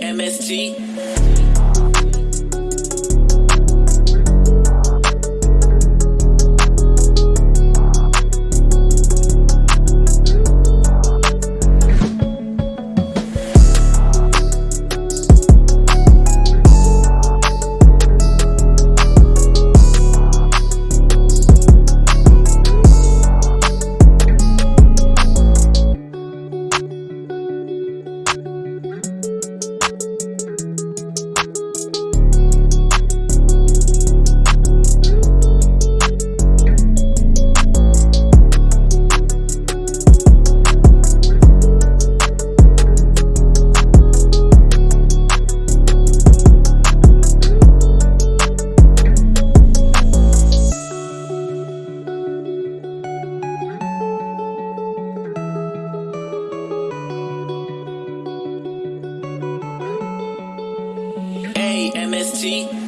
MST. A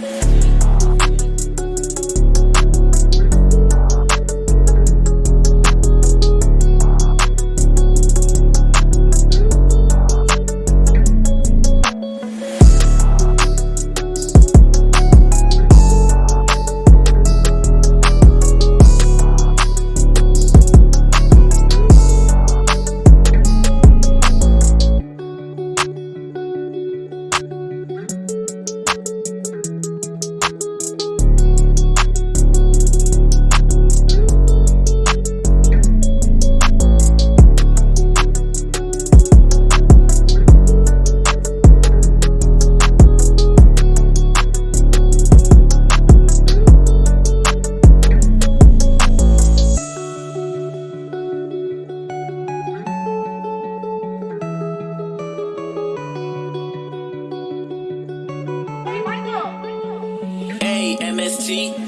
sim.